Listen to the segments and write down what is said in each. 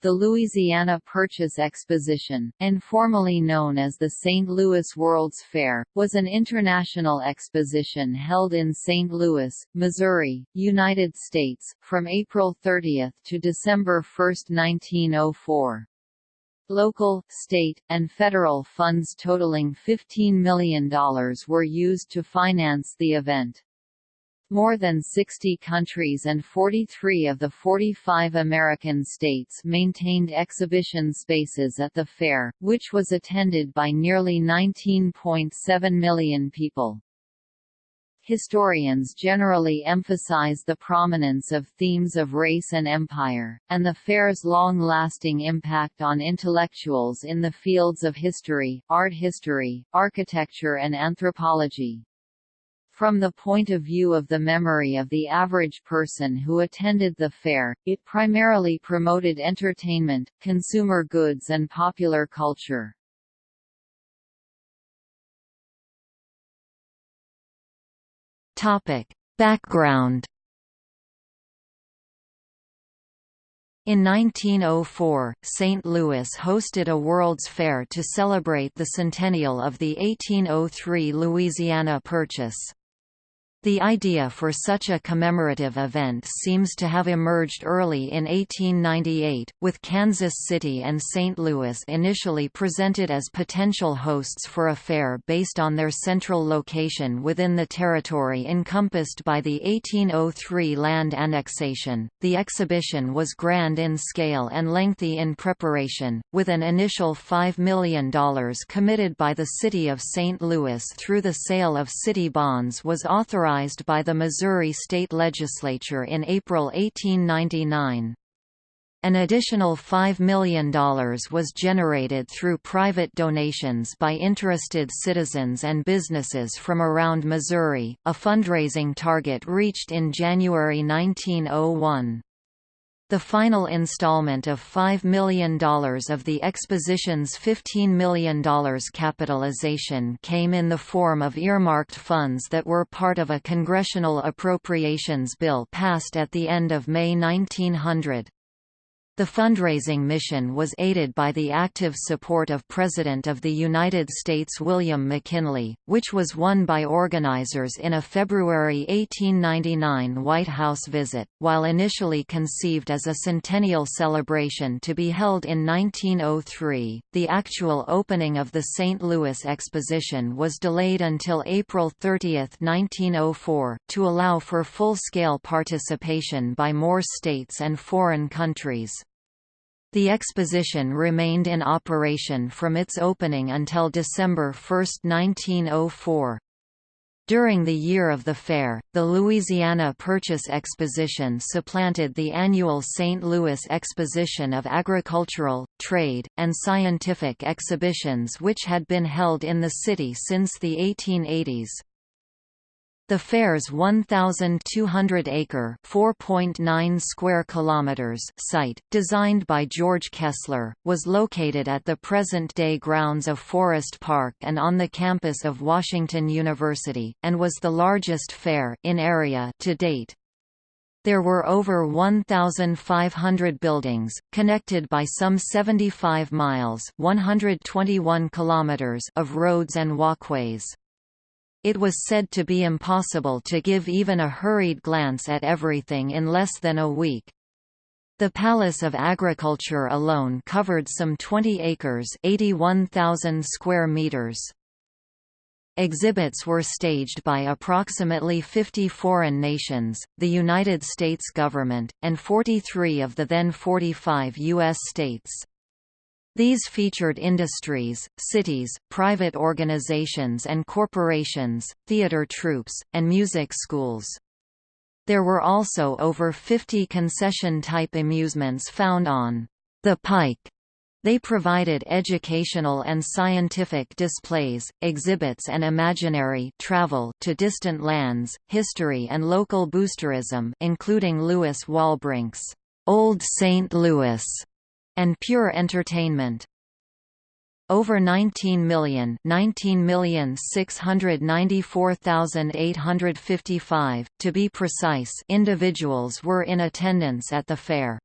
The Louisiana Purchase Exposition, informally known as the St. Louis World's Fair, was an international exposition held in St. Louis, Missouri, United States, from April 30 to December 1, 1904. Local, state, and federal funds totaling $15 million were used to finance the event. More than 60 countries and 43 of the 45 American states maintained exhibition spaces at the fair, which was attended by nearly 19.7 million people. Historians generally emphasize the prominence of themes of race and empire, and the fair's long-lasting impact on intellectuals in the fields of history, art history, architecture and anthropology. From the point of view of the memory of the average person who attended the fair, it primarily promoted entertainment, consumer goods and popular culture. Topic. Background In 1904, St. Louis hosted a World's Fair to celebrate the centennial of the 1803 Louisiana Purchase. The idea for such a commemorative event seems to have emerged early in 1898, with Kansas City and St. Louis initially presented as potential hosts for a fair based on their central location within the territory encompassed by the 1803 land annexation. The exhibition was grand in scale and lengthy in preparation, with an initial $5 million committed by the city of St. Louis through the sale of city bonds was authorized authorized by the Missouri State Legislature in April 1899. An additional $5 million was generated through private donations by interested citizens and businesses from around Missouri, a fundraising target reached in January 1901. The final installment of $5 million of the exposition's $15 million capitalization came in the form of earmarked funds that were part of a congressional appropriations bill passed at the end of May 1900. The fundraising mission was aided by the active support of President of the United States William McKinley, which was won by organizers in a February 1899 White House visit. While initially conceived as a centennial celebration to be held in 1903, the actual opening of the St. Louis Exposition was delayed until April 30, 1904, to allow for full-scale participation by more states and foreign countries. The exposition remained in operation from its opening until December 1, 1904. During the year of the fair, the Louisiana Purchase Exposition supplanted the annual St. Louis Exposition of Agricultural, Trade, and Scientific Exhibitions which had been held in the city since the 1880s. The fair's 1,200-acre (4.9 square kilometers) site, designed by George Kessler, was located at the present-day grounds of Forest Park and on the campus of Washington University, and was the largest fair in area to date. There were over 1,500 buildings, connected by some 75 miles (121 kilometers) of roads and walkways. It was said to be impossible to give even a hurried glance at everything in less than a week. The Palace of Agriculture alone covered some 20 acres 81,000 square meters. Exhibits were staged by approximately 50 foreign nations, the United States government, and 43 of the then 45 U.S. states. These featured industries, cities, private organizations and corporations, theater troupes, and music schools. There were also over 50 concession-type amusements found on the Pike. They provided educational and scientific displays, exhibits and imaginary travel to distant lands, history and local boosterism including Lewis Walbrink's Old St. Louis and pure entertainment. Over 19 million, 19,694,855, to be precise, individuals were in attendance at the fair.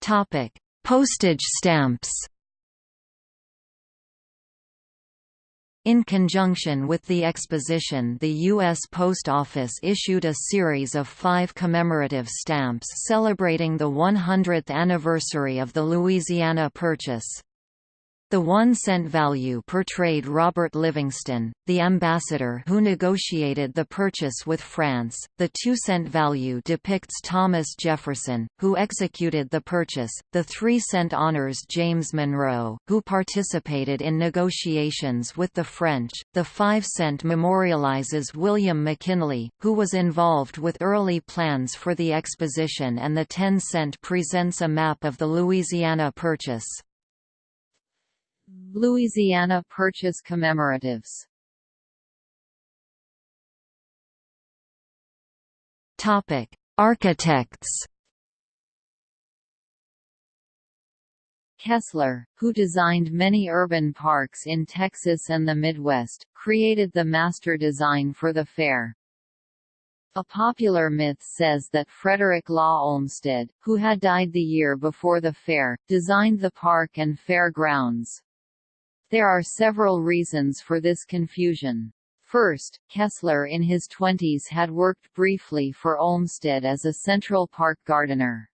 Topic: Postage stamps. In conjunction with the exposition the U.S. Post Office issued a series of five commemorative stamps celebrating the 100th anniversary of the Louisiana Purchase. The one-cent value portrayed Robert Livingston, the ambassador who negotiated the purchase with France. The two-cent value depicts Thomas Jefferson, who executed the purchase. The three-cent honors James Monroe, who participated in negotiations with the French. The five-cent memorializes William McKinley, who was involved with early plans for the exposition and the ten-cent presents a map of the Louisiana Purchase. Louisiana Purchase commemoratives Topic: Architects. Kessler, who designed many urban parks in Texas and the Midwest, created the master design for the fair. A popular myth says that Frederick Law Olmsted, who had died the year before the fair, designed the park and fair grounds. There are several reasons for this confusion. First, Kessler in his twenties had worked briefly for Olmsted as a Central Park gardener.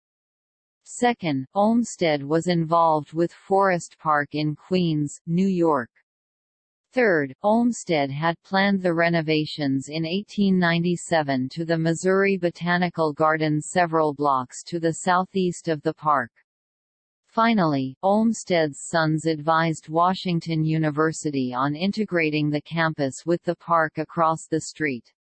Second, Olmsted was involved with Forest Park in Queens, New York. Third, Olmsted had planned the renovations in 1897 to the Missouri Botanical Garden several blocks to the southeast of the park. Finally, Olmsted's sons advised Washington University on integrating the campus with the park across the street.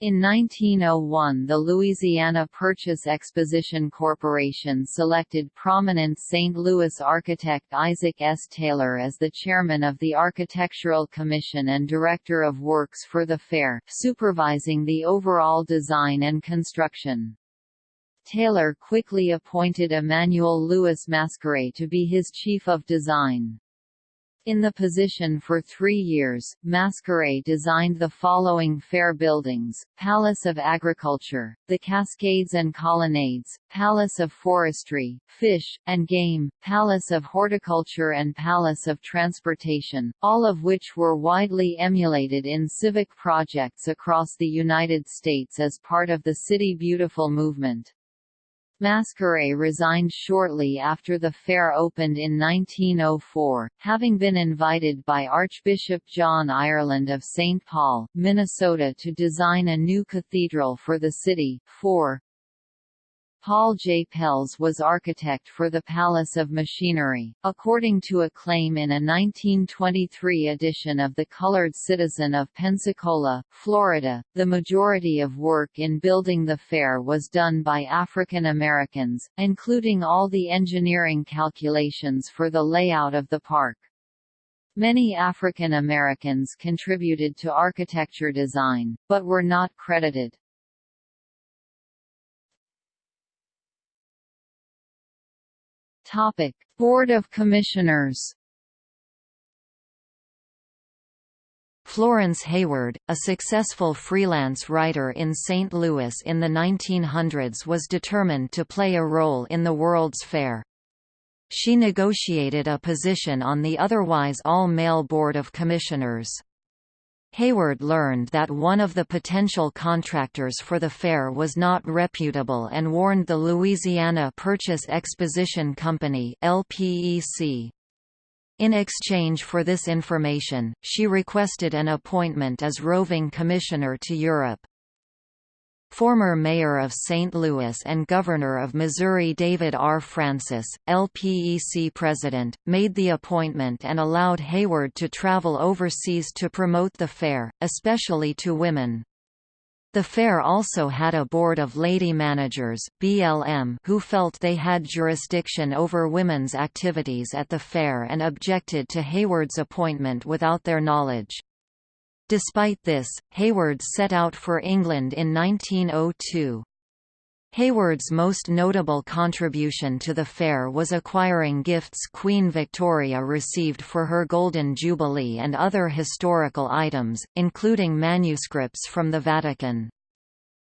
In 1901 the Louisiana Purchase Exposition Corporation selected prominent St. Louis architect Isaac S. Taylor as the chairman of the Architectural Commission and director of works for the fair, supervising the overall design and construction. Taylor quickly appointed Emmanuel Louis Masqueray to be his chief of design. In the position for three years, Masqueray designed the following fair buildings, Palace of Agriculture, the Cascades and Colonnades, Palace of Forestry, Fish, and Game, Palace of Horticulture and Palace of Transportation, all of which were widely emulated in civic projects across the United States as part of the City Beautiful movement. Masqueray resigned shortly after the fair opened in 1904, having been invited by Archbishop John Ireland of St. Paul, Minnesota to design a new cathedral for the city. 4. Paul J. Pelz was architect for the Palace of Machinery. According to a claim in a 1923 edition of The Colored Citizen of Pensacola, Florida, the majority of work in building the fair was done by African Americans, including all the engineering calculations for the layout of the park. Many African Americans contributed to architecture design, but were not credited. Topic: Board of Commissioners. Florence Hayward, a successful freelance writer in St. Louis in the 1900s was determined to play a role in the World's Fair. She negotiated a position on the otherwise all-male Board of Commissioners. Hayward learned that one of the potential contractors for the fair was not reputable and warned the Louisiana Purchase Exposition Company LPEC. In exchange for this information, she requested an appointment as roving commissioner to Europe. Former mayor of St. Louis and governor of Missouri David R. Francis, LPEC president, made the appointment and allowed Hayward to travel overseas to promote the fair, especially to women. The fair also had a board of lady managers BLM who felt they had jurisdiction over women's activities at the fair and objected to Hayward's appointment without their knowledge. Despite this, Hayward set out for England in 1902. Hayward's most notable contribution to the fair was acquiring gifts Queen Victoria received for her Golden Jubilee and other historical items, including manuscripts from the Vatican.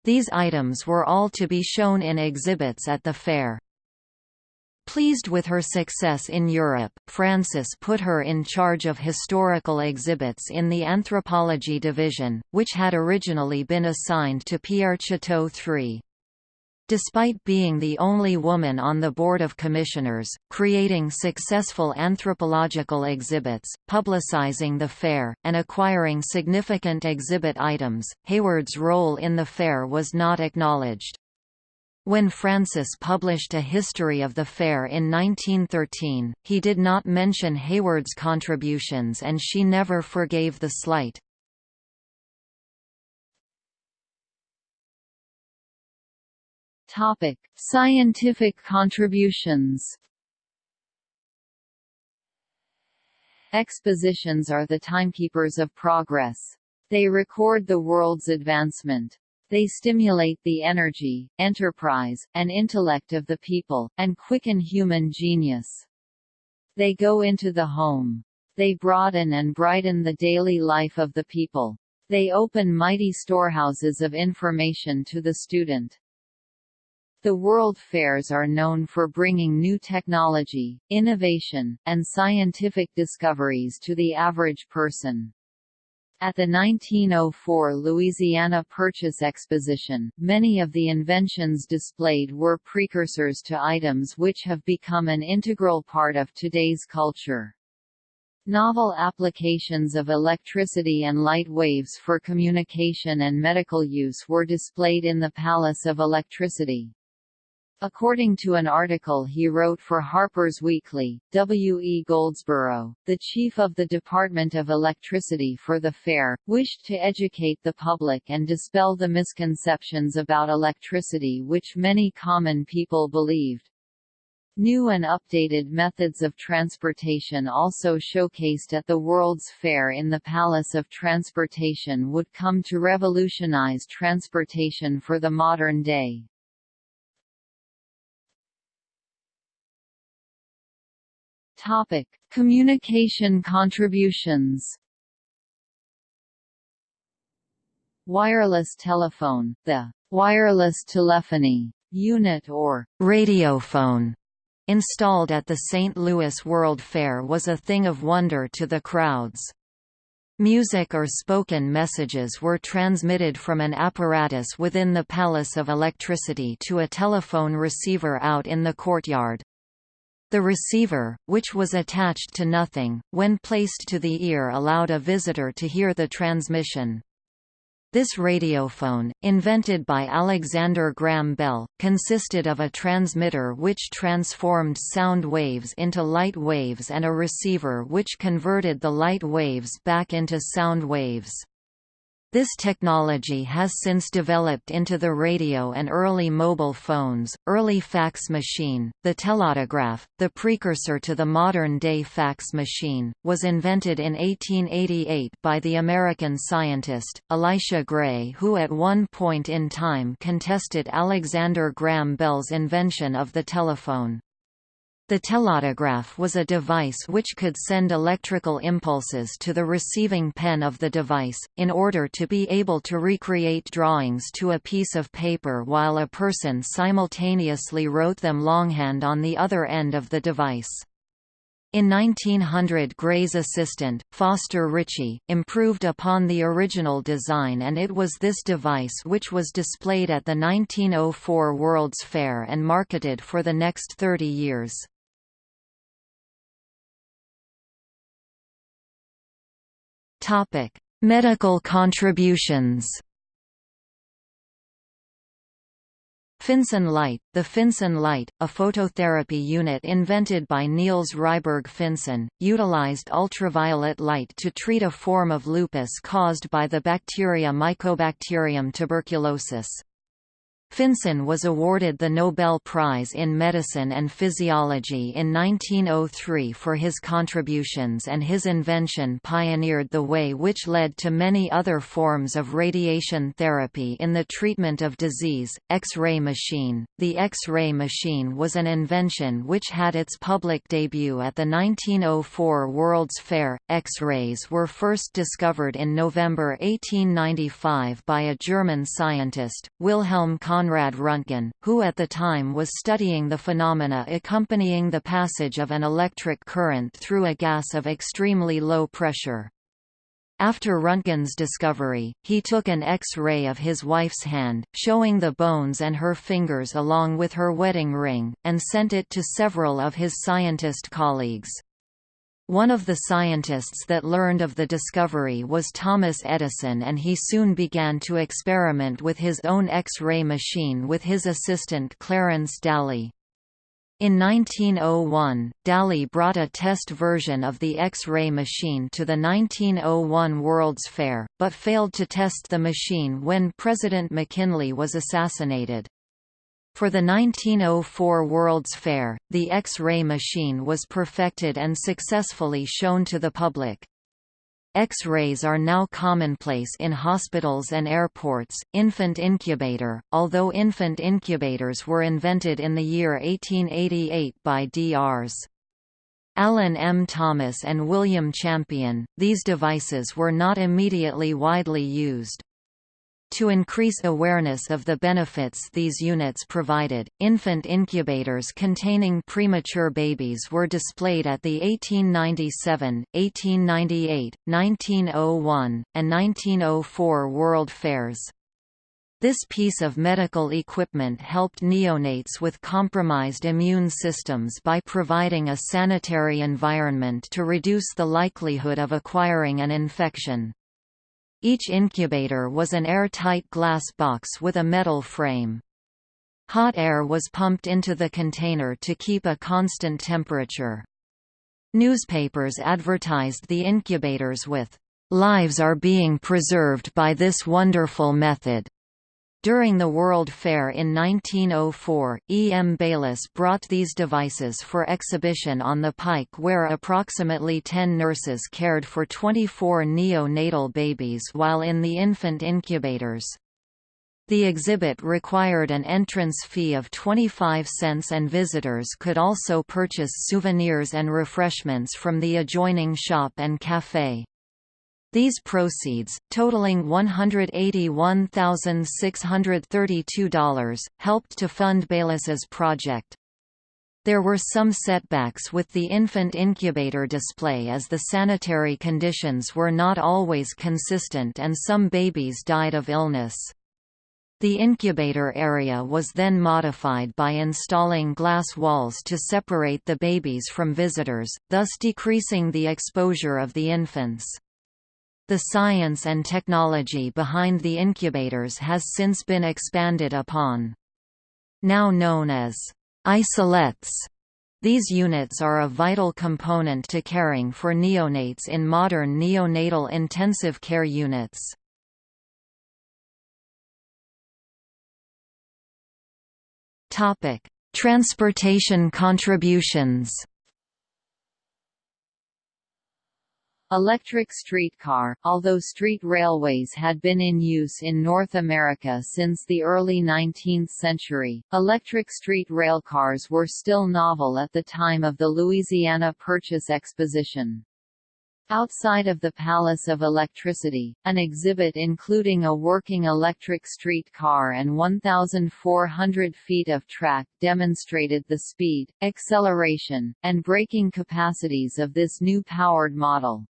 These items were all to be shown in exhibits at the fair. Pleased with her success in Europe, Francis put her in charge of historical exhibits in the Anthropology Division, which had originally been assigned to Pierre Chouteau III. Despite being the only woman on the Board of Commissioners, creating successful anthropological exhibits, publicizing the fair, and acquiring significant exhibit items, Hayward's role in the fair was not acknowledged. When Francis published a history of the fair in 1913, he did not mention Hayward's contributions and she never forgave the slight. Topic: Scientific contributions. Expositions are the timekeepers of progress. They record the world's advancement. They stimulate the energy, enterprise, and intellect of the people, and quicken human genius. They go into the home. They broaden and brighten the daily life of the people. They open mighty storehouses of information to the student. The World Fairs are known for bringing new technology, innovation, and scientific discoveries to the average person. At the 1904 Louisiana Purchase Exposition, many of the inventions displayed were precursors to items which have become an integral part of today's culture. Novel applications of electricity and light waves for communication and medical use were displayed in the Palace of Electricity. According to an article he wrote for Harper's Weekly, W. E. Goldsborough, the chief of the Department of Electricity for the fair, wished to educate the public and dispel the misconceptions about electricity which many common people believed. New and updated methods of transportation also showcased at the World's Fair in the Palace of Transportation would come to revolutionize transportation for the modern day. Topic: Communication contributions. Wireless telephone, the wireless telephony unit or radiophone installed at the St. Louis World Fair was a thing of wonder to the crowds. Music or spoken messages were transmitted from an apparatus within the Palace of Electricity to a telephone receiver out in the courtyard. The receiver, which was attached to nothing, when placed to the ear allowed a visitor to hear the transmission. This radiophone, invented by Alexander Graham Bell, consisted of a transmitter which transformed sound waves into light waves and a receiver which converted the light waves back into sound waves. This technology has since developed into the radio and early mobile phones, early fax machine. The telautograph, the precursor to the modern-day fax machine, was invented in 1888 by the American scientist, Elisha Gray who at one point in time contested Alexander Graham Bell's invention of the telephone. The telautograph was a device which could send electrical impulses to the receiving pen of the device, in order to be able to recreate drawings to a piece of paper while a person simultaneously wrote them longhand on the other end of the device. In 1900 Gray's assistant, Foster Ritchie, improved upon the original design and it was this device which was displayed at the 1904 World's Fair and marketed for the next 30 years. Topic: Medical contributions. Finsen light The Finsen light, a phototherapy unit invented by Niels Ryberg Finsen, utilized ultraviolet light to treat a form of lupus caused by the bacteria Mycobacterium tuberculosis. Finsen was awarded the Nobel Prize in Medicine and Physiology in 1903 for his contributions and his invention pioneered the way which led to many other forms of radiation therapy in the treatment of disease. X-ray machine The X-ray machine was an invention which had its public debut at the 1904 World's Fair. X-rays were first discovered in November 1895 by a German scientist, Wilhelm Conrad Konrad Röntgen, who at the time was studying the phenomena accompanying the passage of an electric current through a gas of extremely low pressure. After Röntgen's discovery, he took an X-ray of his wife's hand, showing the bones and her fingers along with her wedding ring, and sent it to several of his scientist colleagues. One of the scientists that learned of the discovery was Thomas Edison and he soon began to experiment with his own X-ray machine with his assistant Clarence Dally. In 1901, Dally brought a test version of the X-ray machine to the 1901 World's Fair, but failed to test the machine when President McKinley was assassinated. For the 1904 World's Fair, the X-ray machine was perfected and successfully shown to the public. X-rays are now commonplace in hospitals and airports. Infant incubator, although infant incubators were invented in the year 1888 by Drs. Allen M. Thomas and William Champion, these devices were not immediately widely used. To increase awareness of the benefits these units provided, infant incubators containing premature babies were displayed at the 1897, 1898, 1901, and 1904 World Fairs. This piece of medical equipment helped neonates with compromised immune systems by providing a sanitary environment to reduce the likelihood of acquiring an infection. Each incubator was an airtight glass box with a metal frame. Hot air was pumped into the container to keep a constant temperature. Newspapers advertised the incubators with, "...lives are being preserved by this wonderful method." During the World Fair in 1904, E. M. Bayliss brought these devices for exhibition on the Pike where approximately 10 nurses cared for 24 neonatal babies while in the infant incubators. The exhibit required an entrance fee of 25 cents and visitors could also purchase souvenirs and refreshments from the adjoining shop and café. These proceeds, totaling $181,632, helped to fund Bayliss's project. There were some setbacks with the infant incubator display as the sanitary conditions were not always consistent and some babies died of illness. The incubator area was then modified by installing glass walls to separate the babies from visitors, thus decreasing the exposure of the infants. The science and technology behind the incubators has since been expanded upon. Now known as isolettes, these units are a vital component to caring for neonates in modern neonatal intensive care units. Transportation contributions Electric streetcar, although street railways had been in use in North America since the early 19th century, electric street railcars were still novel at the time of the Louisiana Purchase Exposition. Outside of the Palace of Electricity, an exhibit including a working electric street car and 1,400 feet of track demonstrated the speed, acceleration, and braking capacities of this new powered model.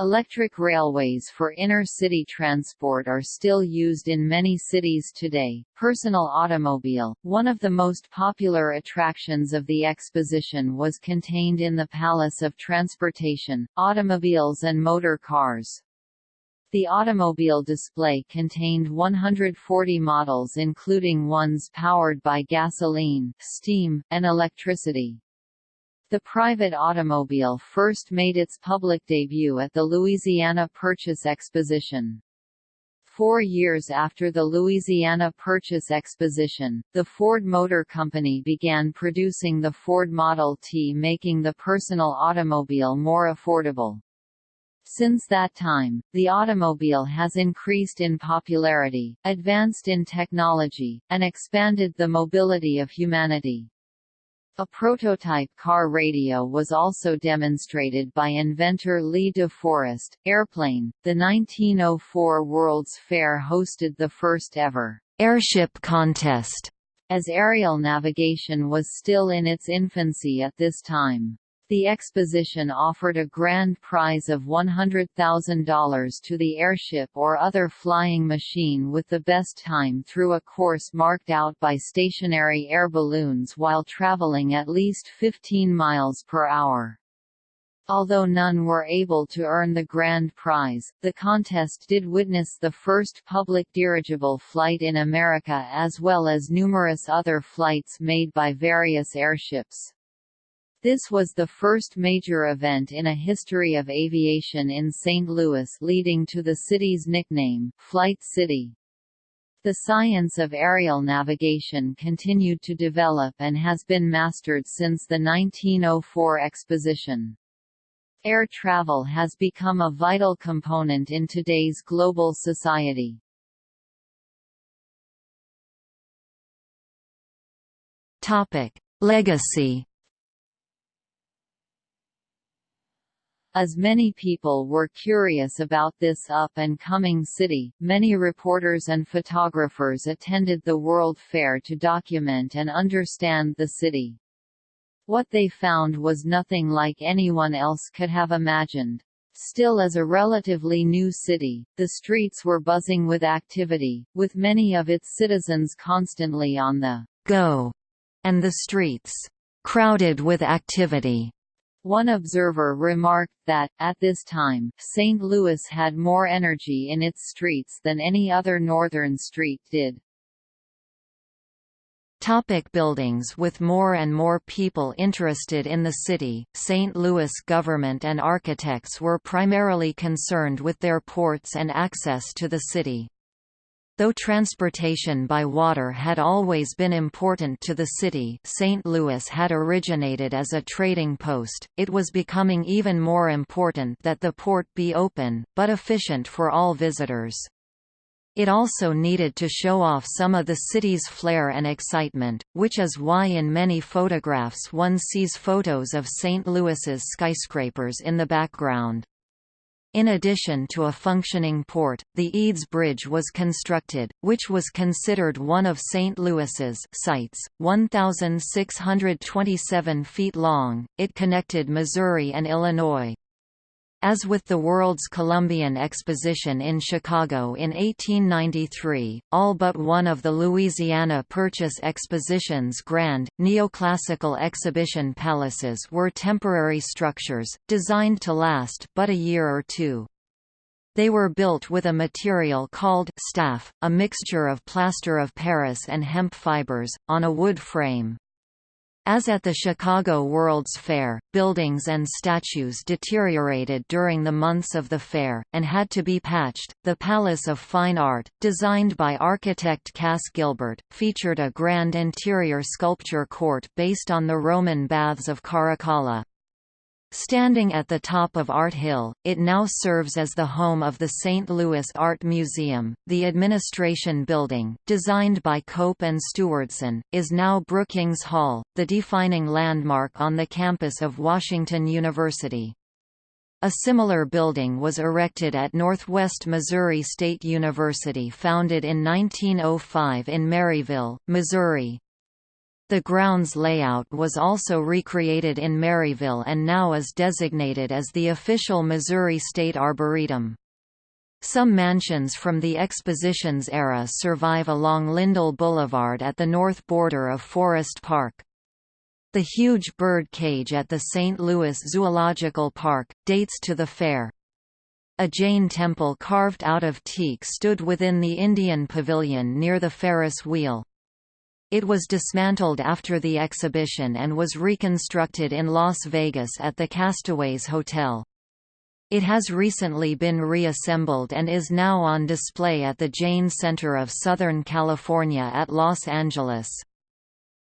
Electric railways for inner-city transport are still used in many cities today. Personal automobile, one of the most popular attractions of the exposition was contained in the Palace of Transportation, automobiles and motor cars. The automobile display contained 140 models including ones powered by gasoline, steam, and electricity. The private automobile first made its public debut at the Louisiana Purchase Exposition. Four years after the Louisiana Purchase Exposition, the Ford Motor Company began producing the Ford Model T making the personal automobile more affordable. Since that time, the automobile has increased in popularity, advanced in technology, and expanded the mobility of humanity. A prototype car radio was also demonstrated by inventor Lee De Forest. Airplane, the 1904 World's Fair hosted the first ever Airship contest, as aerial navigation was still in its infancy at this time. The exposition offered a grand prize of $100,000 to the airship or other flying machine with the best time through a course marked out by stationary air balloons while traveling at least 15 miles per hour. Although none were able to earn the grand prize, the contest did witness the first public dirigible flight in America as well as numerous other flights made by various airships. This was the first major event in a history of aviation in St. Louis leading to the city's nickname, Flight City. The science of aerial navigation continued to develop and has been mastered since the 1904 exposition. Air travel has become a vital component in today's global society. Legacy As many people were curious about this up-and-coming city, many reporters and photographers attended the World Fair to document and understand the city. What they found was nothing like anyone else could have imagined. Still as a relatively new city, the streets were buzzing with activity, with many of its citizens constantly on the go, and the streets crowded with activity. One observer remarked that, at this time, St. Louis had more energy in its streets than any other northern street did. Topic buildings With more and more people interested in the city, St. Louis government and architects were primarily concerned with their ports and access to the city. Though transportation by water had always been important to the city St. Louis had originated as a trading post, it was becoming even more important that the port be open, but efficient for all visitors. It also needed to show off some of the city's flair and excitement, which is why in many photographs one sees photos of St. Louis's skyscrapers in the background. In addition to a functioning port, the Eads Bridge was constructed, which was considered one of St. Louis's sights, 1,627 feet long. It connected Missouri and Illinois. As with the World's Columbian Exposition in Chicago in 1893, all but one of the Louisiana Purchase Exposition's grand, neoclassical exhibition palaces were temporary structures, designed to last but a year or two. They were built with a material called staff, a mixture of plaster of Paris and hemp fibers, on a wood frame. As at the Chicago World's Fair, buildings and statues deteriorated during the months of the fair, and had to be patched. The Palace of Fine Art, designed by architect Cass Gilbert, featured a grand interior sculpture court based on the Roman baths of Caracalla. Standing at the top of Art Hill, it now serves as the home of the St. Louis Art Museum. The administration building, designed by Cope and Stewardson, is now Brookings Hall, the defining landmark on the campus of Washington University. A similar building was erected at Northwest Missouri State University founded in 1905 in Maryville, Missouri. The grounds layout was also recreated in Maryville and now is designated as the official Missouri State Arboretum. Some mansions from the Expositions era survive along Lindell Boulevard at the north border of Forest Park. The huge bird cage at the St. Louis Zoological Park, dates to the fair. A Jain temple carved out of teak stood within the Indian Pavilion near the Ferris wheel. It was dismantled after the exhibition and was reconstructed in Las Vegas at the Castaways Hotel. It has recently been reassembled and is now on display at the Jain Center of Southern California at Los Angeles.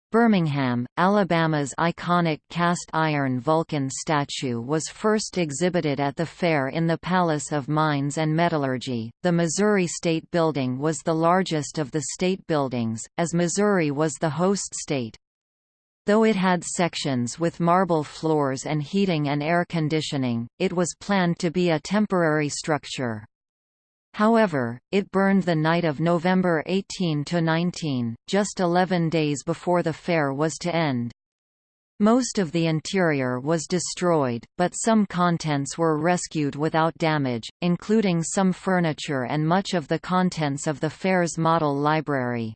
Birmingham, Alabama's iconic cast-iron Vulcan statue was first exhibited at the fair in the Palace of Mines and Metallurgy. The Missouri State Building was the largest of the state buildings, as Missouri was the host state. Though it had sections with marble floors and heating and air conditioning, it was planned to be a temporary structure. However, it burned the night of November 18–19, just 11 days before the fair was to end. Most of the interior was destroyed, but some contents were rescued without damage, including some furniture and much of the contents of the fair's model library.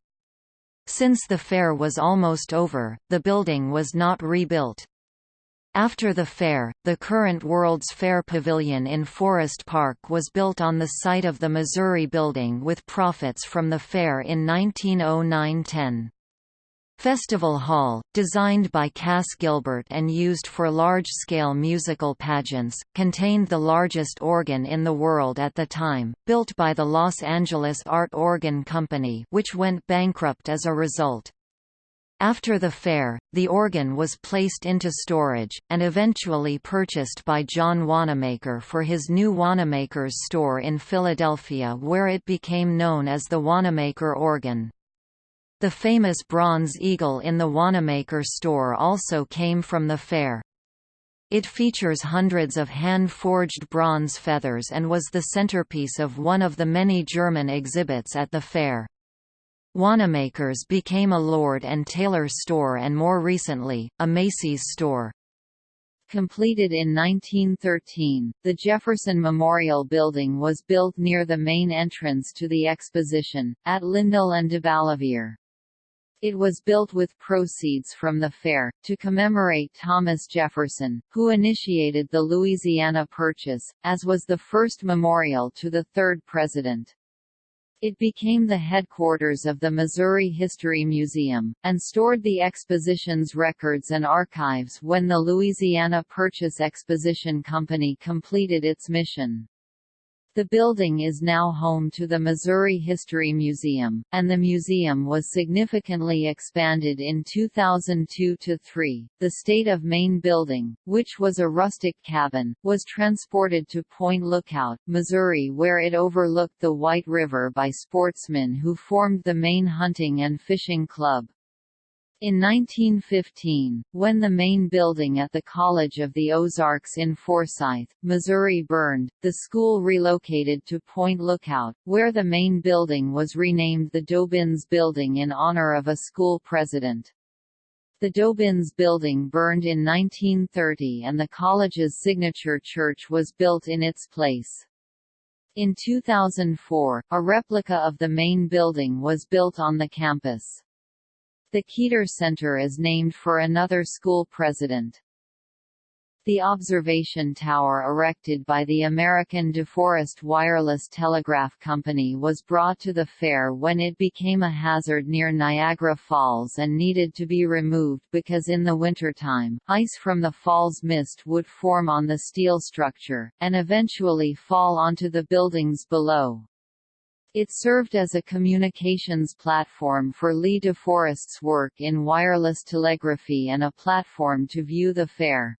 Since the fair was almost over, the building was not rebuilt. After the fair, the current World's Fair Pavilion in Forest Park was built on the site of the Missouri Building with profits from the fair in 1909–10. Festival Hall, designed by Cass Gilbert and used for large-scale musical pageants, contained the largest organ in the world at the time, built by the Los Angeles Art Organ Company which went bankrupt as a result. After the fair, the organ was placed into storage, and eventually purchased by John Wanamaker for his new Wanamaker's store in Philadelphia where it became known as the Wanamaker organ. The famous bronze eagle in the Wanamaker store also came from the fair. It features hundreds of hand-forged bronze feathers and was the centerpiece of one of the many German exhibits at the fair. Wanamaker's became a Lord and Taylor store and more recently, a Macy's store. Completed in 1913, the Jefferson Memorial Building was built near the main entrance to the exposition, at Lindell and de DeBalliviere. It was built with proceeds from the fair, to commemorate Thomas Jefferson, who initiated the Louisiana Purchase, as was the first memorial to the third president. It became the headquarters of the Missouri History Museum, and stored the exposition's records and archives when the Louisiana Purchase Exposition Company completed its mission. The building is now home to the Missouri History Museum, and the museum was significantly expanded in 2002–3. The State of Maine building, which was a rustic cabin, was transported to Point Lookout, Missouri where it overlooked the White River by sportsmen who formed the Maine Hunting and Fishing Club. In 1915, when the main building at the College of the Ozarks in Forsyth, Missouri burned, the school relocated to Point Lookout, where the main building was renamed the Dobyns Building in honor of a school president. The Dobyns Building burned in 1930 and the college's signature church was built in its place. In 2004, a replica of the main building was built on the campus. The Keeter Center is named for another school president. The observation tower erected by the American DeForest Wireless Telegraph Company was brought to the fair when it became a hazard near Niagara Falls and needed to be removed because in the wintertime, ice from the fall's mist would form on the steel structure, and eventually fall onto the buildings below. It served as a communications platform for Lee DeForest's work in wireless telegraphy and a platform to view the fair.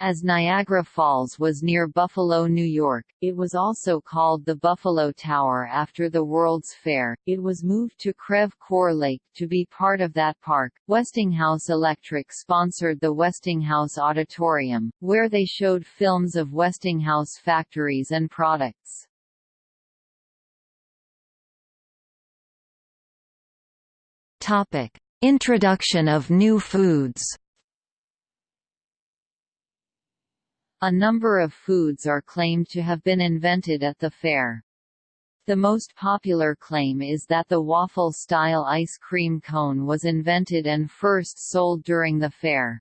As Niagara Falls was near Buffalo, New York, it was also called the Buffalo Tower after the World's Fair. It was moved to Creve Coeur Lake to be part of that park. Westinghouse Electric sponsored the Westinghouse Auditorium, where they showed films of Westinghouse factories and products. Topic: Introduction of new foods. A number of foods are claimed to have been invented at the fair. The most popular claim is that the waffle-style ice cream cone was invented and first sold during the fair.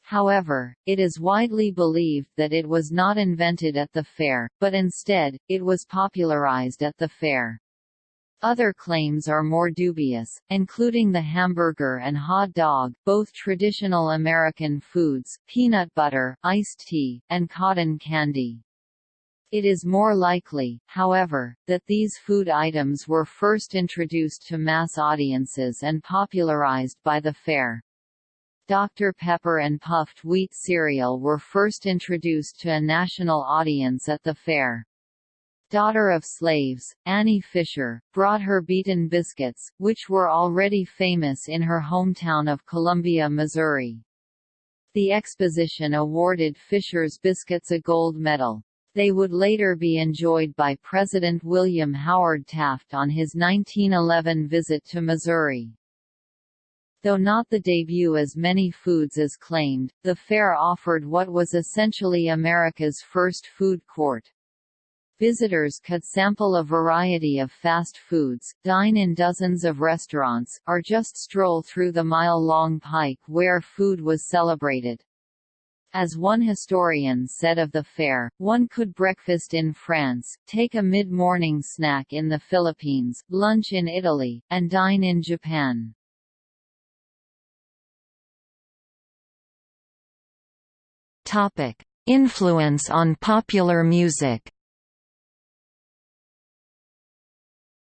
However, it is widely believed that it was not invented at the fair, but instead, it was popularized at the fair. Other claims are more dubious, including the hamburger and hot dog, both traditional American foods, peanut butter, iced tea, and cotton candy. It is more likely, however, that these food items were first introduced to mass audiences and popularized by the fair. Dr. Pepper and puffed wheat cereal were first introduced to a national audience at the fair daughter of slaves, Annie Fisher, brought her beaten biscuits, which were already famous in her hometown of Columbia, Missouri. The exposition awarded Fisher's Biscuits a gold medal. They would later be enjoyed by President William Howard Taft on his 1911 visit to Missouri. Though not the debut as many foods as claimed, the fair offered what was essentially America's first food court. Visitors could sample a variety of fast foods, dine in dozens of restaurants, or just stroll through the mile-long pike where food was celebrated. As one historian said of the fair, one could breakfast in France, take a mid-morning snack in the Philippines, lunch in Italy, and dine in Japan. Influence on popular music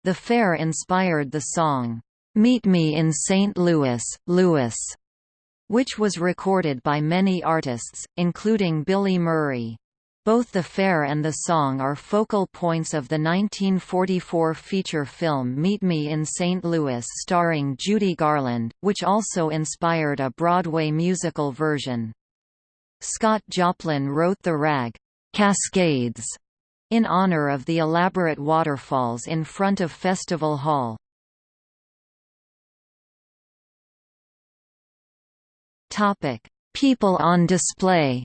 The fair inspired the song, "'Meet Me in St. Louis, Louis' which was recorded by many artists, including Billy Murray. Both the fair and the song are focal points of the 1944 feature film Meet Me in St. Louis starring Judy Garland, which also inspired a Broadway musical version. Scott Joplin wrote the rag, "'Cascades' in honor of the elaborate waterfalls in front of Festival Hall. People on display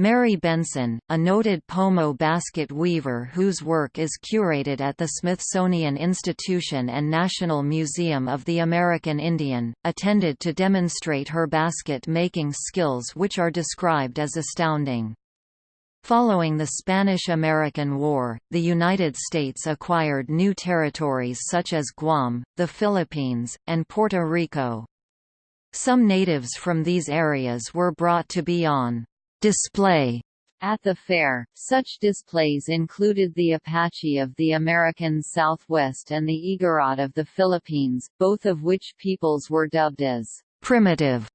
Mary Benson, a noted pomo basket weaver whose work is curated at the Smithsonian Institution and National Museum of the American Indian, attended to demonstrate her basket-making skills which are described as astounding. Following the Spanish–American War, the United States acquired new territories such as Guam, the Philippines, and Puerto Rico. Some natives from these areas were brought to be on display at the fair. Such displays included the Apache of the American Southwest and the Igorot of the Philippines, both of which peoples were dubbed as primitive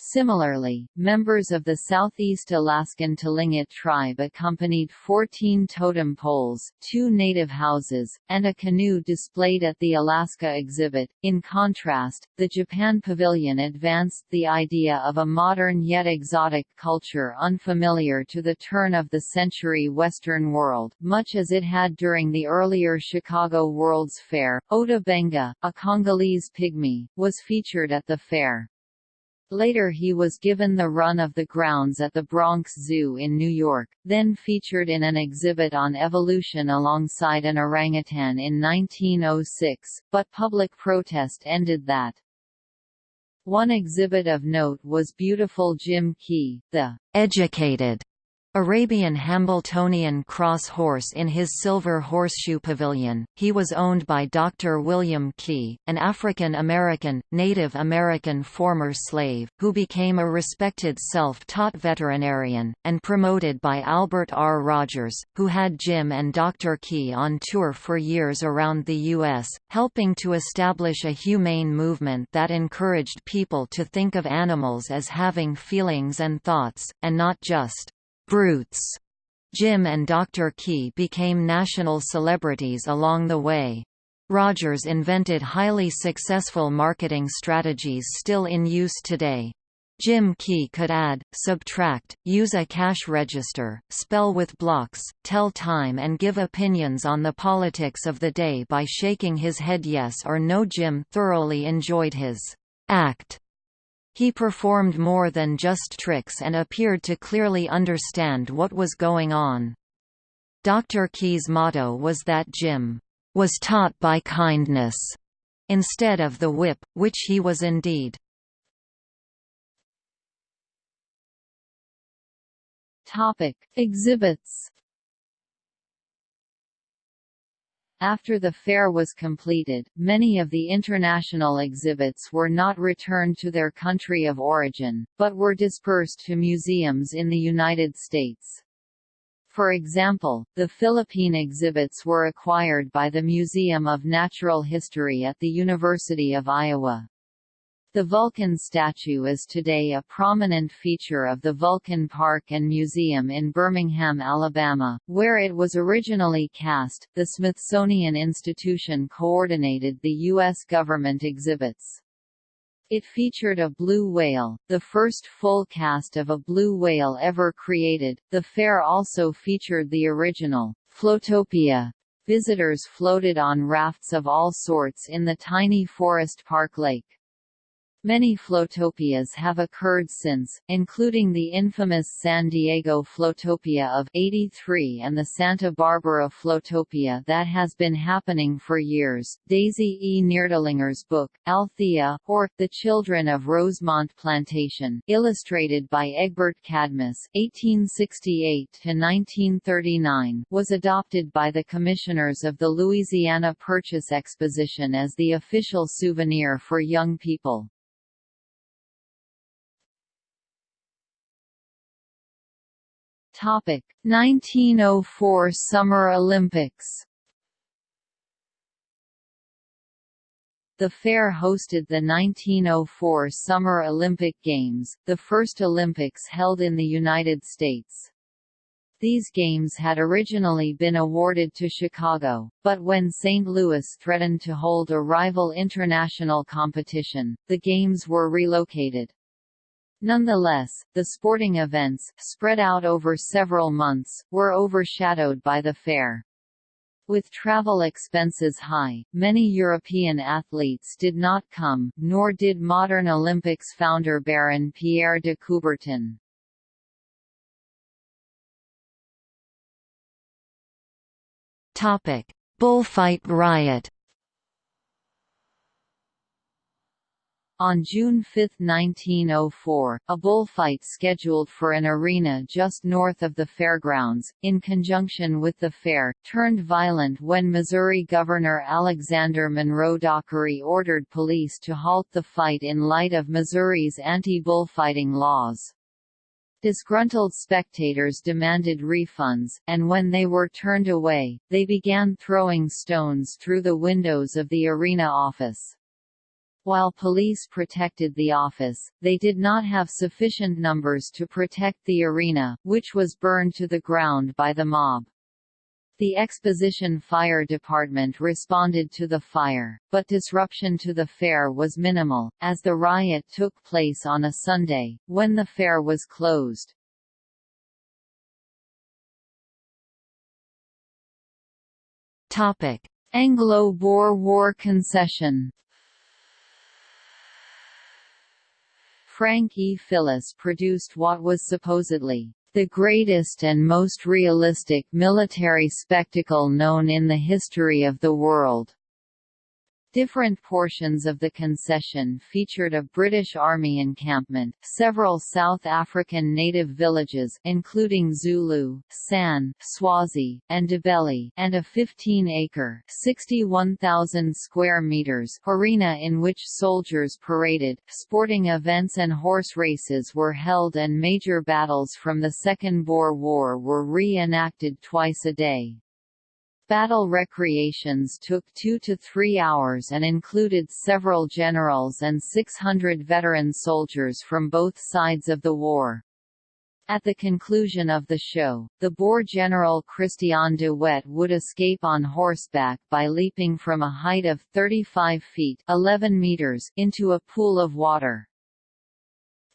Similarly, members of the Southeast Alaskan Tlingit tribe accompanied 14 totem poles, two native houses, and a canoe displayed at the Alaska exhibit. In contrast, the Japan Pavilion advanced the idea of a modern yet exotic culture unfamiliar to the turn of the century Western world, much as it had during the earlier Chicago World's Fair. Ota Benga, a Congolese pygmy, was featured at the fair. Later he was given the run of the grounds at the Bronx Zoo in New York, then featured in an exhibit on evolution alongside an orangutan in 1906, but public protest ended that. One exhibit of note was Beautiful Jim Key, the educated Arabian Hambletonian cross horse in his Silver Horseshoe Pavilion. He was owned by Dr. William Key, an African American, Native American former slave, who became a respected self-taught veterinarian, and promoted by Albert R. Rogers, who had Jim and Dr. Key on tour for years around the U.S., helping to establish a humane movement that encouraged people to think of animals as having feelings and thoughts, and not just brutes. Jim and Dr. Key became national celebrities along the way. Rogers invented highly successful marketing strategies still in use today. Jim Key could add, subtract, use a cash register, spell with blocks, tell time and give opinions on the politics of the day by shaking his head yes or no Jim thoroughly enjoyed his act he performed more than just tricks and appeared to clearly understand what was going on. Dr. Key's motto was that Jim was taught by kindness instead of the whip, which he was indeed. Topic: Exhibits After the fair was completed, many of the international exhibits were not returned to their country of origin, but were dispersed to museums in the United States. For example, the Philippine exhibits were acquired by the Museum of Natural History at the University of Iowa. The Vulcan statue is today a prominent feature of the Vulcan Park and Museum in Birmingham, Alabama, where it was originally cast. The Smithsonian Institution coordinated the U.S. government exhibits. It featured a blue whale, the first full cast of a blue whale ever created. The fair also featured the original Floatopia. Visitors floated on rafts of all sorts in the tiny Forest Park Lake. Many Floatopias have occurred since, including the infamous San Diego Floatopia of 83 and the Santa Barbara Floatopia that has been happening for years. Daisy E. Nirdlinger's book, Althea, or The Children of Rosemont Plantation, illustrated by Egbert Cadmus (1868–1939), was adopted by the commissioners of the Louisiana Purchase Exposition as the official souvenir for young people. Topic 1904 Summer Olympics The fair hosted the 1904 Summer Olympic Games, the first Olympics held in the United States. These games had originally been awarded to Chicago, but when St. Louis threatened to hold a rival international competition, the games were relocated. Nonetheless, the sporting events, spread out over several months, were overshadowed by the fair. With travel expenses high, many European athletes did not come, nor did modern Olympics founder Baron Pierre de Coubertin. Bullfight riot On June 5, 1904, a bullfight scheduled for an arena just north of the fairgrounds, in conjunction with the fair, turned violent when Missouri Governor Alexander Monroe Dockery ordered police to halt the fight in light of Missouri's anti-bullfighting laws. Disgruntled spectators demanded refunds, and when they were turned away, they began throwing stones through the windows of the arena office. While police protected the office, they did not have sufficient numbers to protect the arena, which was burned to the ground by the mob. The Exposition Fire Department responded to the fire, but disruption to the fair was minimal, as the riot took place on a Sunday, when the fair was closed. Anglo-Boer War concession Frank E. Fillis produced what was supposedly the greatest and most realistic military spectacle known in the history of the world. Different portions of the concession featured a British Army encampment, several South African native villages including Zulu, San, Swazi, and Ndebele, and a 15-acre (61,000 square meters) arena in which soldiers paraded, sporting events and horse races were held and major battles from the Second Boer War were re-enacted twice a day. Battle recreations took two to three hours and included several generals and 600 veteran soldiers from both sides of the war. At the conclusion of the show, the Boer general Christian de Wet would escape on horseback by leaping from a height of 35 feet 11 meters into a pool of water.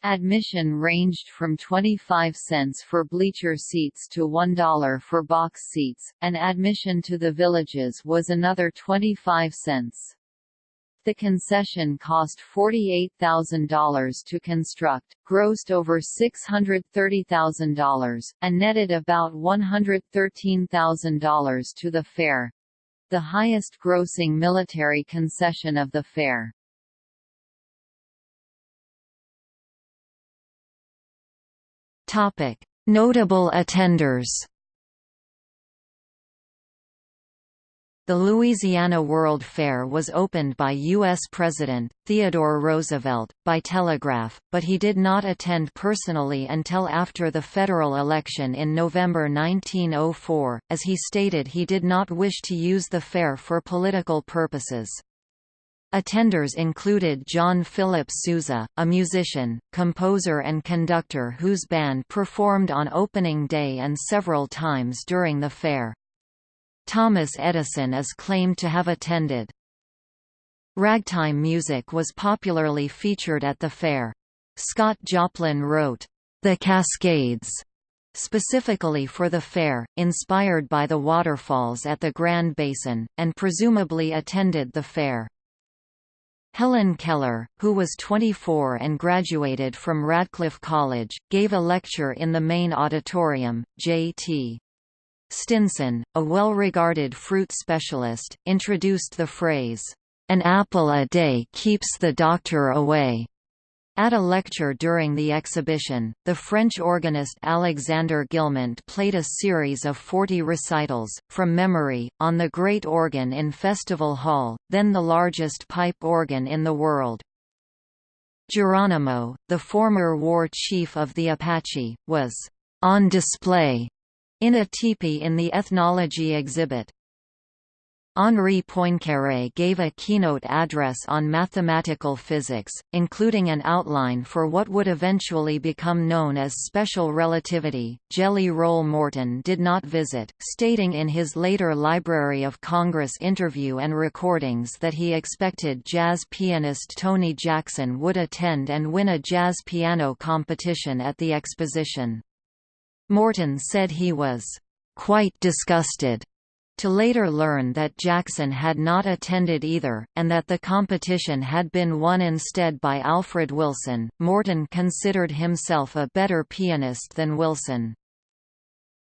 Admission ranged from 25 cents for bleacher seats to $1 for box seats, and admission to the villages was another 25 cents. The concession cost $48,000 to construct, grossed over $630,000, and netted about $113,000 to the fair—the highest grossing military concession of the fair. Notable attenders. The Louisiana World Fair was opened by U.S. President, Theodore Roosevelt, by telegraph, but he did not attend personally until after the federal election in November 1904, as he stated he did not wish to use the fair for political purposes. Attenders included John Philip Sousa, a musician, composer and conductor whose band performed on opening day and several times during the fair. Thomas Edison is claimed to have attended. Ragtime music was popularly featured at the fair. Scott Joplin wrote, "'The Cascades' specifically for the fair, inspired by the waterfalls at the Grand Basin, and presumably attended the fair. Helen Keller, who was 24 and graduated from Radcliffe College, gave a lecture in the main auditorium. J.T. Stinson, a well-regarded fruit specialist, introduced the phrase, "'An apple a day keeps the doctor away' At a lecture during the exhibition, the French organist Alexander Guilmant played a series of 40 recitals, from memory, on the great organ in Festival Hall, then the largest pipe organ in the world. Geronimo, the former war chief of the Apache, was on display in a teepee in the ethnology exhibit. Henri Poincaré gave a keynote address on mathematical physics, including an outline for what would eventually become known as special relativity. Jelly Roll Morton did not visit, stating in his later Library of Congress interview and recordings that he expected jazz pianist Tony Jackson would attend and win a jazz piano competition at the exposition. Morton said he was quite disgusted to later learn that Jackson had not attended either, and that the competition had been won instead by Alfred Wilson, Morton considered himself a better pianist than Wilson.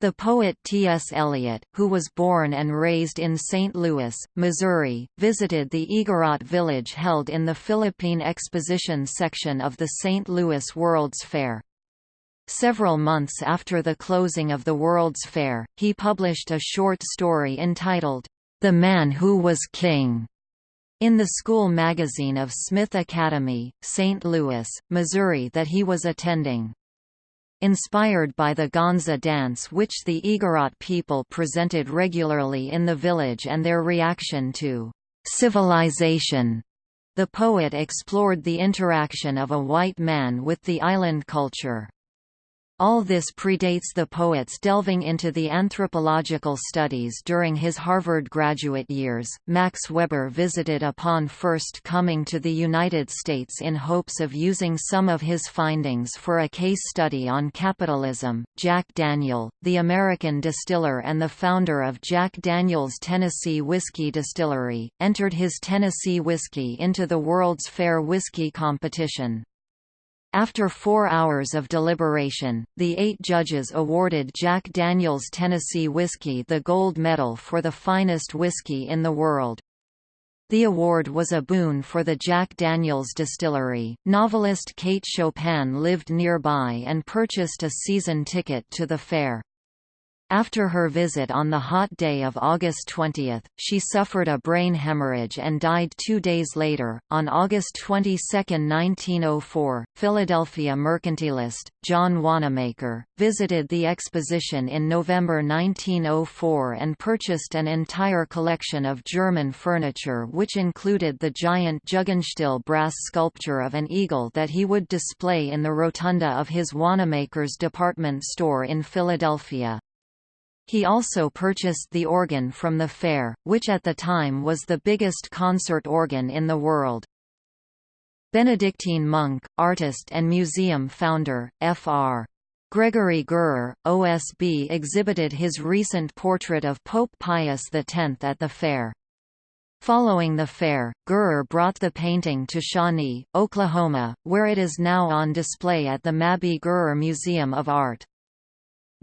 The poet T.S. Eliot, who was born and raised in St. Louis, Missouri, visited the Igorot village held in the Philippine Exposition section of the St. Louis World's Fair. Several months after the closing of the World's Fair, he published a short story entitled, The Man Who Was King, in the school magazine of Smith Academy, St. Louis, Missouri that he was attending. Inspired by the gangsa dance which the Igorot people presented regularly in the village and their reaction to civilization, the poet explored the interaction of a white man with the island culture. All this predates the poet's delving into the anthropological studies during his Harvard graduate years. Max Weber visited upon first coming to the United States in hopes of using some of his findings for a case study on capitalism. Jack Daniel, the American distiller and the founder of Jack Daniel's Tennessee Whiskey Distillery, entered his Tennessee whiskey into the World's Fair Whiskey Competition. After four hours of deliberation, the eight judges awarded Jack Daniel's Tennessee Whiskey the gold medal for the finest whiskey in the world. The award was a boon for the Jack Daniels distillery. Novelist Kate Chopin lived nearby and purchased a season ticket to the fair. After her visit on the hot day of August 20, she suffered a brain hemorrhage and died two days later. On August 22, 1904, Philadelphia mercantilist, John Wanamaker, visited the exposition in November 1904 and purchased an entire collection of German furniture which included the giant Jugendstil brass sculpture of an eagle that he would display in the rotunda of his Wanamaker's department store in Philadelphia. He also purchased the organ from the fair, which at the time was the biggest concert organ in the world. Benedictine monk, artist and museum founder, Fr. Gregory Gerrer, OSB exhibited his recent portrait of Pope Pius X at the fair. Following the fair, Gerrer brought the painting to Shawnee, Oklahoma, where it is now on display at the Mabee Gerrer Museum of Art.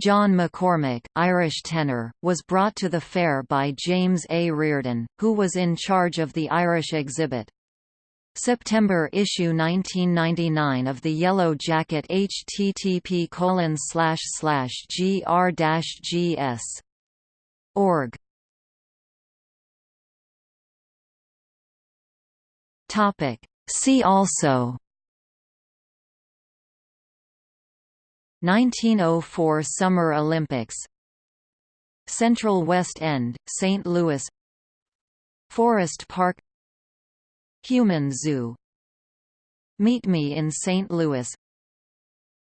John McCormack, Irish tenor, was brought to the fair by James A. Reardon, who was in charge of the Irish exhibit. September issue 1999 of the Yellow Jacket http colon slash slash gr gs org Topic See also 1904 Summer Olympics Central West End, St. Louis Forest Park Human Zoo Meet Me in St. Louis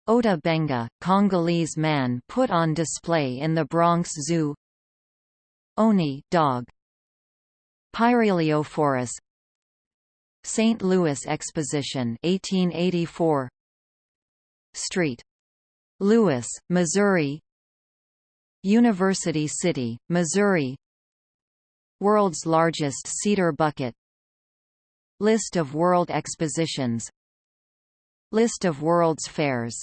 Ota Benga, Congolese man put on display in the Bronx Zoo Owney dog Pyrheliophorus St. Louis Exposition 1884 Street. Louis, Missouri University City, Missouri World's largest cedar bucket List of World Expositions List of World's Fairs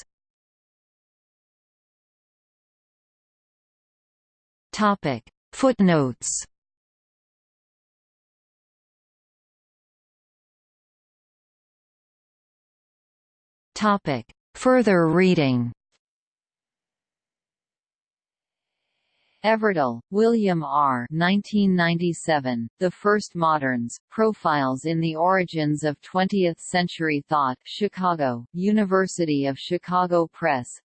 Topic. Footnotes Topic. Further reading Everdell, William R. 1997, the First Moderns, Profiles in the Origins of Twentieth-Century Thought Chicago, University of Chicago Press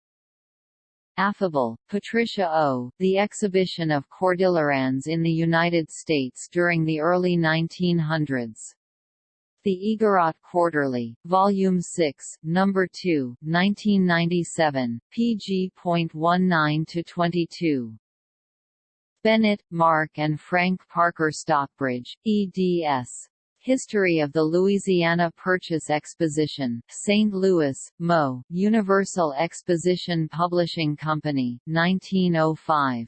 Afable, Patricia O., The Exhibition of Cordillerans in the United States during the early 1900s. The Igorot Quarterly, Volume 6, Number 2, 1997, pg.19-22. Bennett, Mark and Frank Parker Stockbridge, eds. History of the Louisiana Purchase Exposition, St. Louis, Mo., Universal Exposition Publishing Company, 1905.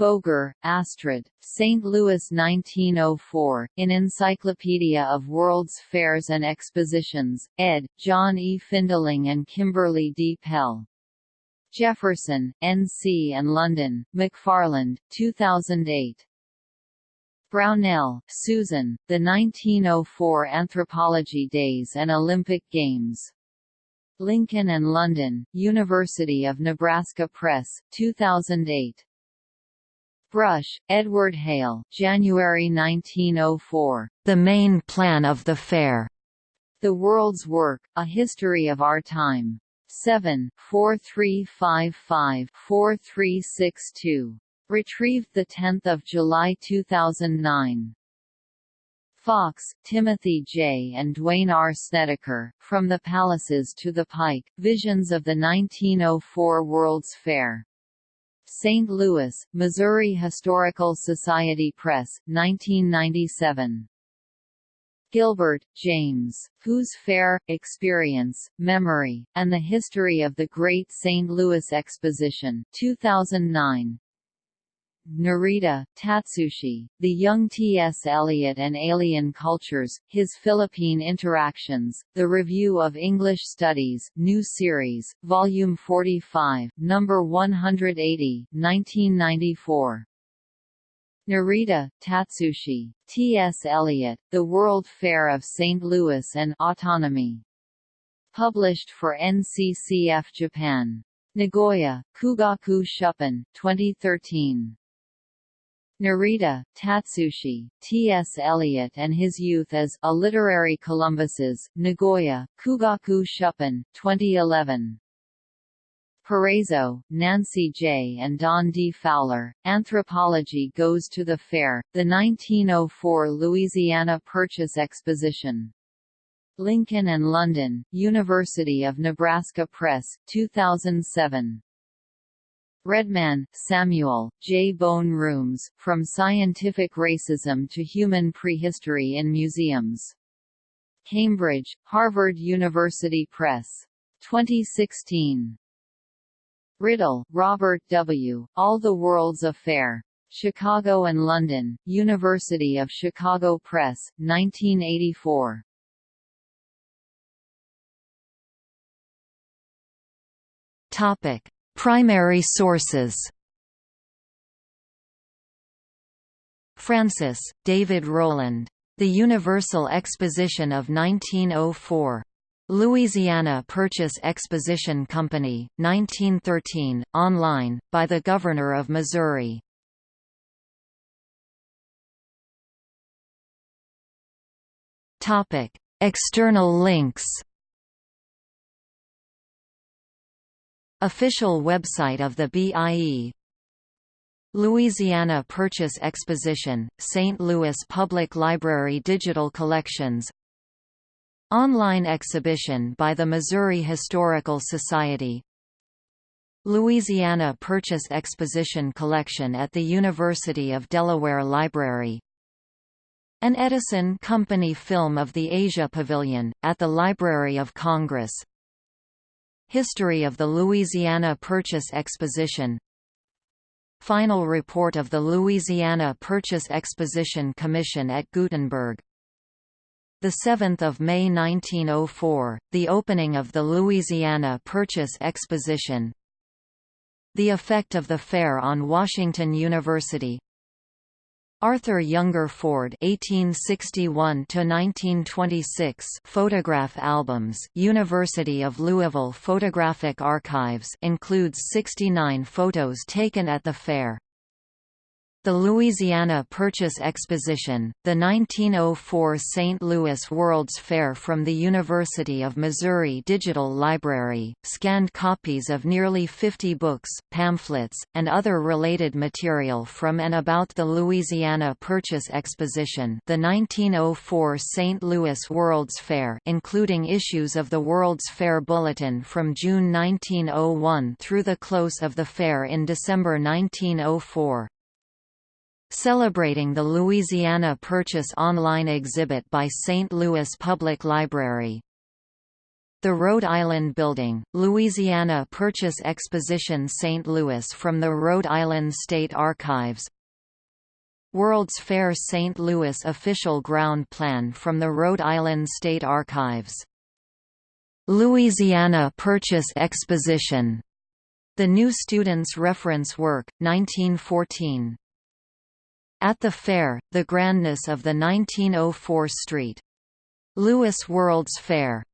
Boger, Astrid, St. Louis 1904, in Encyclopedia of World's Fairs and Expositions, ed., John E. Findling and Kimberly D. Pelle. Jefferson, N.C. and London, McFarland, 2008. Brownell, Susan, The 1904 Anthropology Days and Olympic Games. Lincoln and London, University of Nebraska Press, 2008. Brush, Edward Hale, January 1904. The Main Plan of the Fair. The World's Work, A History of Our Time. 7, 4355-4362. Retrieved 10 July 2009. Fox, Timothy J. and Duane R. Sneddeker, From the Palaces to the Pike, Visions of the 1904 World's Fair. St. Louis, Missouri Historical Society Press, 1997. Gilbert, James, Whose Fair, Experience, Memory, and the History of the Great St. Louis Exposition 2009. Narita, Tatsushi, The Young T.S. Eliot and Alien Cultures, His Philippine Interactions, The Review of English Studies, New Series, Volume 45, Number 180, 1994. Narita, Tatsushi, T. S. Eliot, The World Fair of St. Louis and Autonomy. Published for NCCF Japan. Nagoya, Kugaku Shuppan, 2013. Narita, Tatsushi, T. S. Eliot and His Youth as A Literary Columbuses, Nagoya, Kugaku Shuppan, 2011. Parezo, Nancy J. and Don D. Fowler, Anthropology Goes to the Fair, the 1904 Louisiana Purchase Exposition. Lincoln and London, University of Nebraska Press, 2007. Redman, Samuel, J. Bone Rooms, From Scientific Racism to Human Prehistory in Museums. Cambridge, Harvard University Press. 2016. Rydell, Robert W., All the World's Affair. Chicago and London, University of Chicago Press, 1984. Topic: Primary sources. Francis, David Rowland. The Universal Exposition of 1904. Louisiana Purchase Exposition Company, 1913, online, by the Governor of Missouri. External links Official website of the BIE Louisiana Purchase Exposition, St. Louis Public Library Digital Collections Online exhibition by the Missouri Historical Society. Louisiana Purchase Exposition Collection at the University of Delaware Library. An Edison Company film of the Asia Pavilion, at the Library of Congress. History of the Louisiana Purchase Exposition. Final report of the Louisiana Purchase Exposition Commission at Gutenberg 7 May 1904, the opening of the Louisiana Purchase Exposition The effect of the fair on Washington University Arthur Younger Ford (1861–1926) photograph albums. University of Louisville Photographic Archives includes 69 photos taken at the fair. The Louisiana Purchase Exposition, the 1904 St. Louis World's Fair from the University of Missouri Digital Library, scanned copies of nearly 50 books, pamphlets, and other related material from and about the Louisiana Purchase Exposition the 1904 St. Louis World's Fair including issues of the World's Fair Bulletin from June 1901 through the close of the fair in December 1904 celebrating the Louisiana Purchase online exhibit by St. Louis Public Library. The Rhode Island Building, Louisiana Purchase Exposition St. Louis from the Rhode Island State Archives World's Fair St. Louis Official Ground Plan from the Rhode Island State Archives Louisiana Purchase Exposition The New Student's Reference Work, 1914 at the fair, the grandness of the 1904 St. Louis World's Fair